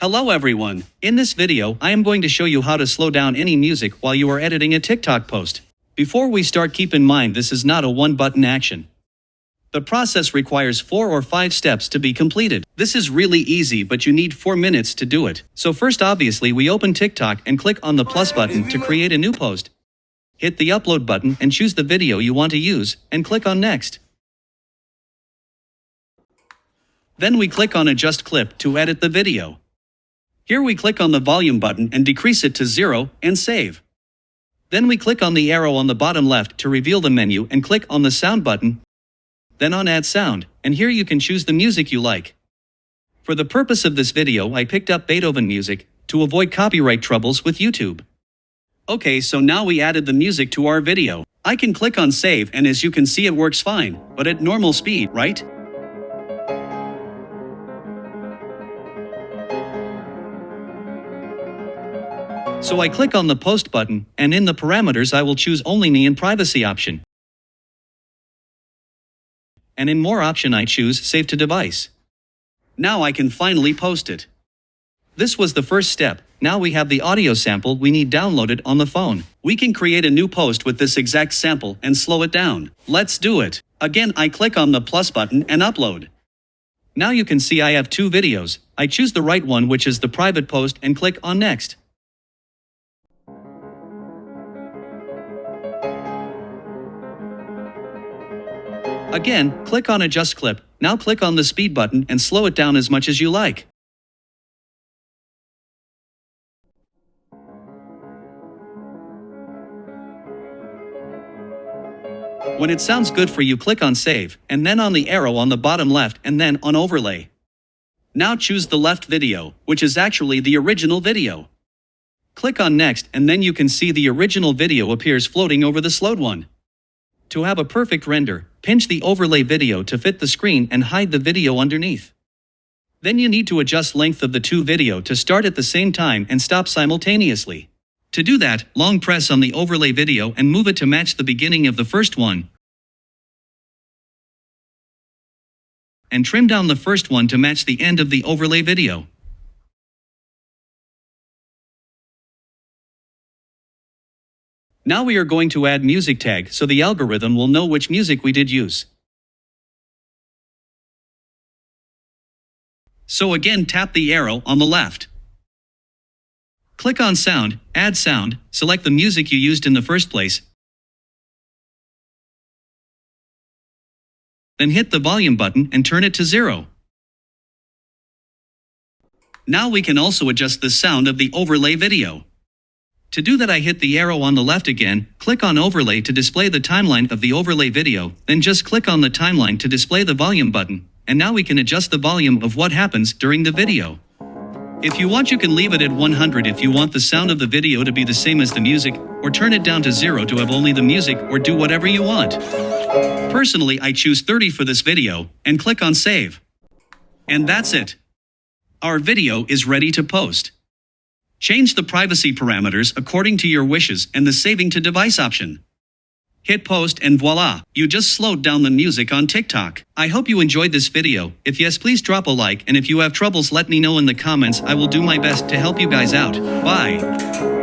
Hello everyone. In this video, I am going to show you how to slow down any music while you are editing a TikTok post. Before we start keep in mind this is not a one-button action. The process requires 4 or 5 steps to be completed. This is really easy but you need 4 minutes to do it. So first obviously we open TikTok and click on the plus button to create a new post. Hit the upload button and choose the video you want to use and click on next. Then we click on adjust clip to edit the video. Here we click on the volume button and decrease it to zero and save. Then we click on the arrow on the bottom left to reveal the menu and click on the sound button, then on add sound, and here you can choose the music you like. For the purpose of this video I picked up Beethoven music, to avoid copyright troubles with YouTube. Okay so now we added the music to our video. I can click on save and as you can see it works fine, but at normal speed, right? So I click on the post button, and in the parameters I will choose only me and privacy option. And in more option I choose save to device. Now I can finally post it. This was the first step, now we have the audio sample we need downloaded on the phone. We can create a new post with this exact sample and slow it down. Let's do it. Again I click on the plus button and upload. Now you can see I have two videos. I choose the right one which is the private post and click on next. Again, click on Adjust Clip. Now click on the speed button and slow it down as much as you like. When it sounds good for you click on Save, and then on the arrow on the bottom left and then on Overlay. Now choose the left video, which is actually the original video. Click on Next and then you can see the original video appears floating over the slowed one. To have a perfect render, pinch the overlay video to fit the screen and hide the video underneath. Then you need to adjust length of the two video to start at the same time and stop simultaneously. To do that, long press on the overlay video and move it to match the beginning of the first one. And trim down the first one to match the end of the overlay video. Now we are going to add music tag so the algorithm will know which music we did use. So again tap the arrow on the left. Click on Sound, Add Sound, select the music you used in the first place, then hit the volume button and turn it to zero. Now we can also adjust the sound of the overlay video. To do that I hit the arrow on the left again, click on overlay to display the timeline of the overlay video, then just click on the timeline to display the volume button, and now we can adjust the volume of what happens during the video. If you want you can leave it at 100 if you want the sound of the video to be the same as the music, or turn it down to 0 to have only the music or do whatever you want. Personally I choose 30 for this video, and click on save. And that's it. Our video is ready to post. Change the privacy parameters according to your wishes and the saving to device option. Hit post and voila, you just slowed down the music on TikTok. I hope you enjoyed this video. If yes, please drop a like and if you have troubles let me know in the comments. I will do my best to help you guys out. Bye.